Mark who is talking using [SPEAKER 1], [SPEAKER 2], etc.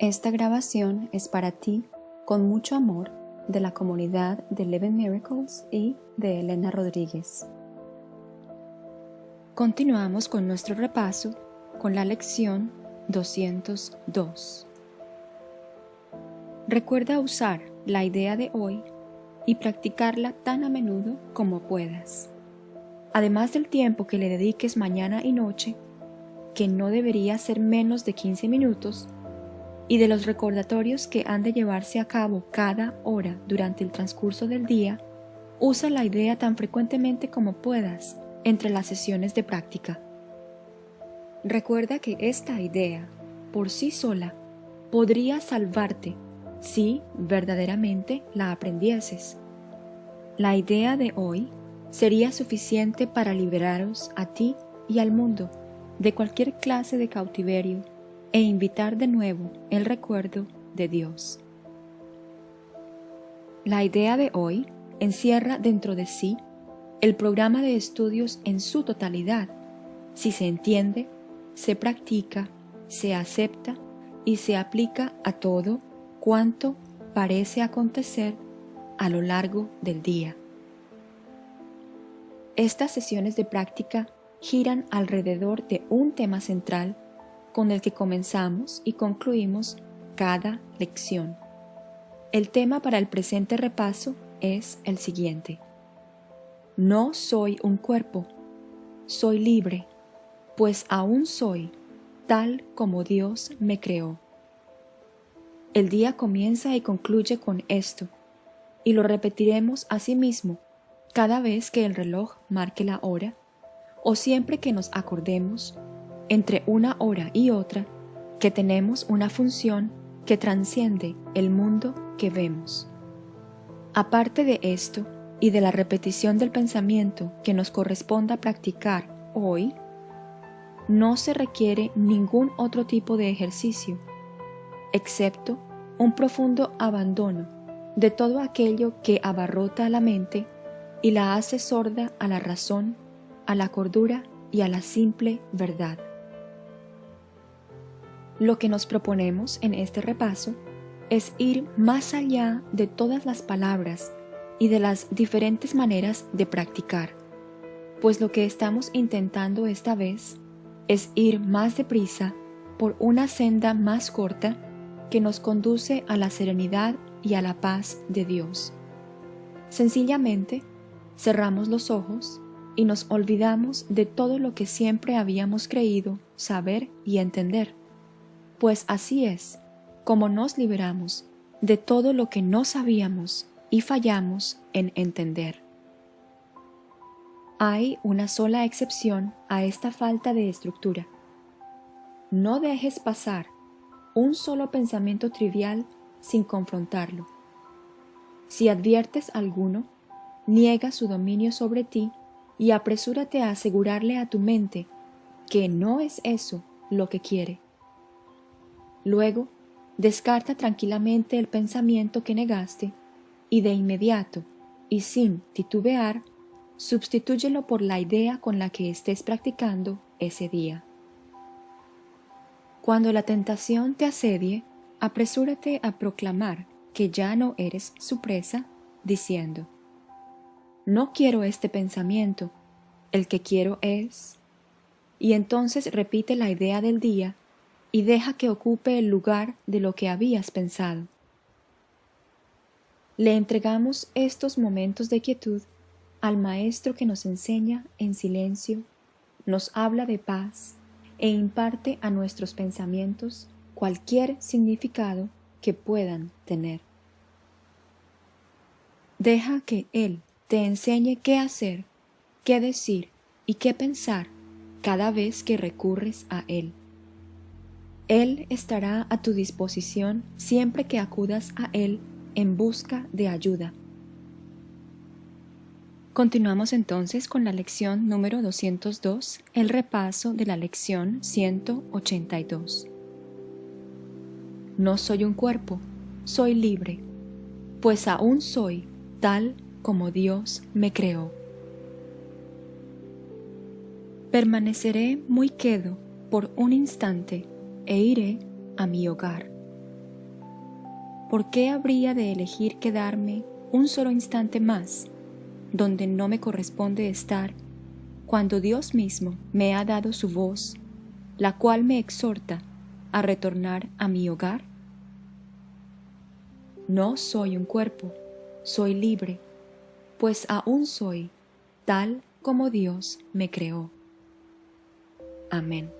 [SPEAKER 1] Esta grabación es para ti, con mucho amor, de la comunidad de Eleven Miracles y de Elena Rodríguez. Continuamos con nuestro repaso con la lección 202. Recuerda usar la idea de hoy y practicarla tan a menudo como puedas. Además del tiempo que le dediques mañana y noche, que no debería ser menos de 15 minutos, y de los recordatorios que han de llevarse a cabo cada hora durante el transcurso del día, usa la idea tan frecuentemente como puedas entre las sesiones de práctica. Recuerda que esta idea, por sí sola, podría salvarte si verdaderamente la aprendieses. La idea de hoy sería suficiente para liberaros a ti y al mundo de cualquier clase de cautiverio e invitar de nuevo el recuerdo de Dios. La idea de hoy encierra dentro de sí el programa de estudios en su totalidad, si se entiende, se practica, se acepta y se aplica a todo cuanto parece acontecer a lo largo del día. Estas sesiones de práctica giran alrededor de un tema central con el que comenzamos y concluimos cada lección. El tema para el presente repaso es el siguiente. No soy un cuerpo, soy libre, pues aún soy tal como Dios me creó. El día comienza y concluye con esto, y lo repetiremos a sí mismo cada vez que el reloj marque la hora, o siempre que nos acordemos entre una hora y otra que tenemos una función que transciende el mundo que vemos. Aparte de esto y de la repetición del pensamiento que nos corresponda practicar hoy, no se requiere ningún otro tipo de ejercicio, excepto un profundo abandono de todo aquello que abarrota a la mente y la hace sorda a la razón, a la cordura y a la simple verdad. Lo que nos proponemos en este repaso es ir más allá de todas las palabras y de las diferentes maneras de practicar, pues lo que estamos intentando esta vez es ir más deprisa por una senda más corta que nos conduce a la serenidad y a la paz de Dios. Sencillamente, cerramos los ojos y nos olvidamos de todo lo que siempre habíamos creído saber y entender pues así es como nos liberamos de todo lo que no sabíamos y fallamos en entender. Hay una sola excepción a esta falta de estructura. No dejes pasar un solo pensamiento trivial sin confrontarlo. Si adviertes alguno, niega su dominio sobre ti y apresúrate a asegurarle a tu mente que no es eso lo que quiere. Luego, descarta tranquilamente el pensamiento que negaste y de inmediato, y sin titubear, sustitúyelo por la idea con la que estés practicando ese día. Cuando la tentación te asedie, apresúrate a proclamar que ya no eres su presa, diciendo, No quiero este pensamiento, el que quiero es... Y entonces repite la idea del día y deja que ocupe el lugar de lo que habías pensado. Le entregamos estos momentos de quietud al Maestro que nos enseña en silencio, nos habla de paz e imparte a nuestros pensamientos cualquier significado que puedan tener. Deja que Él te enseñe qué hacer, qué decir y qué pensar cada vez que recurres a Él. Él estará a tu disposición siempre que acudas a Él en busca de ayuda. Continuamos entonces con la lección número 202, el repaso de la lección 182. No soy un cuerpo, soy libre, pues aún soy tal como Dios me creó. Permaneceré muy quedo por un instante e iré a mi hogar, ¿por qué habría de elegir quedarme un solo instante más donde no me corresponde estar cuando Dios mismo me ha dado su voz, la cual me exhorta a retornar a mi hogar? No soy un cuerpo, soy libre, pues aún soy tal como Dios me creó. Amén.